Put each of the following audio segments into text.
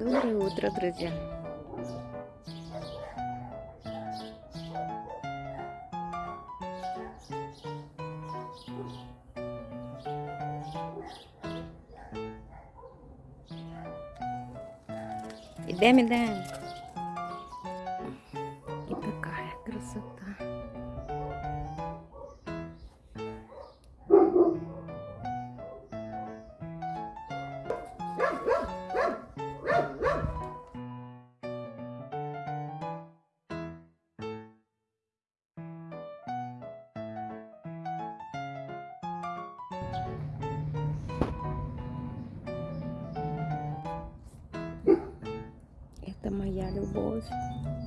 Доброе утро, друзья! Идем, идем! Моя любовь,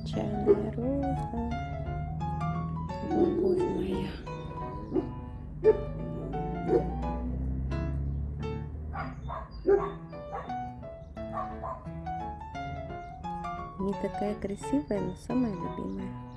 чайная роза, любовь моя. Не такая красивая, но самая любимая.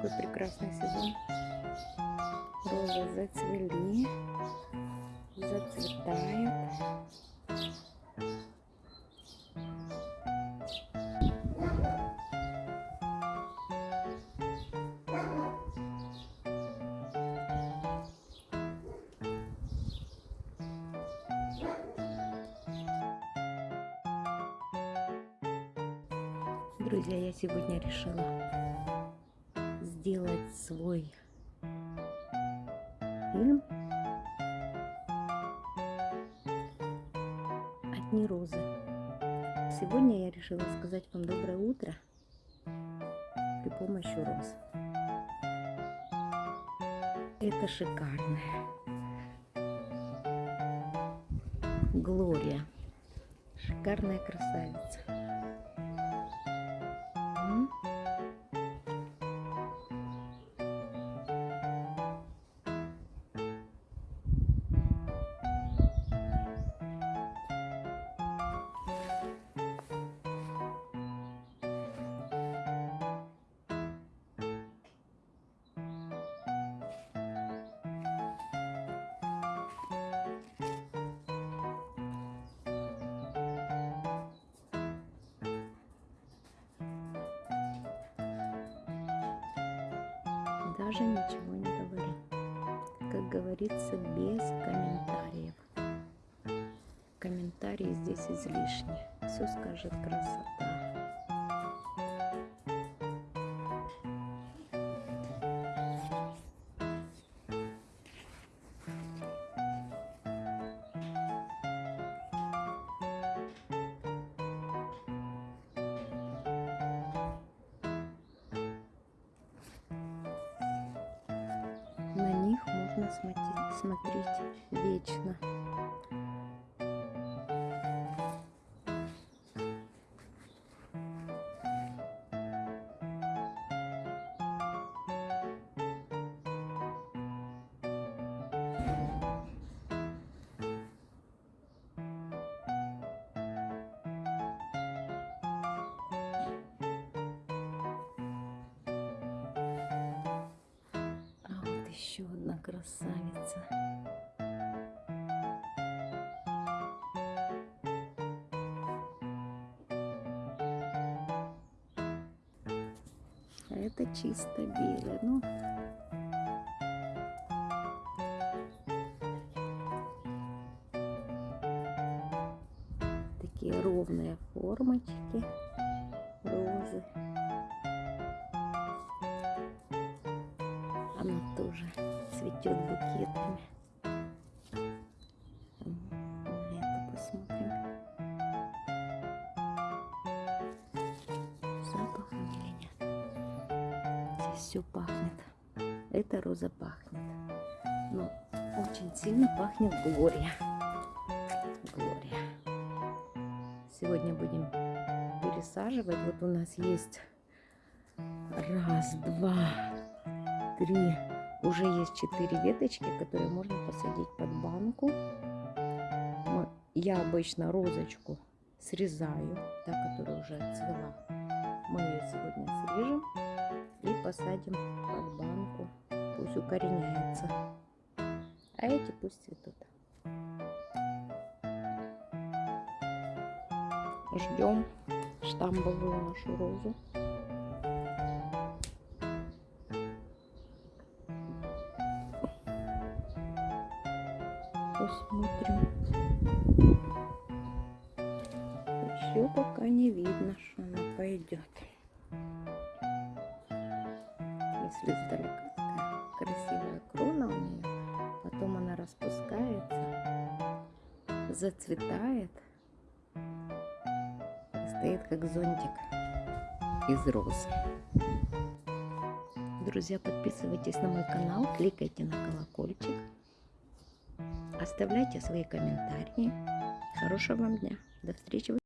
Такой прекрасный сезон. Розы зацвели, зацветают. Друзья, я сегодня решила сделать свой фильм «Одни розы». Сегодня я решила сказать вам доброе утро при помощи роз. Это шикарная Глория. Шикарная красавица. Даже ничего не говорю. Как говорится, без комментариев. Комментарии здесь излишни. Все скажет красота. Смотреть, смотреть вечно. Еще одна красавица. А это чисто белое. Ну, такие ровные формочки розы. Цветет букетами. Эту посмотрим. Запах или нет? Здесь все пахнет. Эта роза пахнет. Но очень сильно пахнет Глория. Глория. Сегодня будем пересаживать. Вот у нас есть Раз, два, три. Уже есть четыре веточки, которые можно посадить под банку. Я обычно розочку срезаю, та, которая уже отцвела. Мы ее сегодня срежем и посадим под банку. Пусть укореняется. А эти пусть цветут. Ждем штамбовую нашу розу. Посмотрим. Еще пока не видно, что она пойдет. Если издалека красивая крона у нее, потом она распускается, зацветает и стоит как зонтик из роз. Друзья, подписывайтесь на мой канал, кликайте на колокольчик, оставляйте свои комментарии. Хорошего вам дня. До встречи.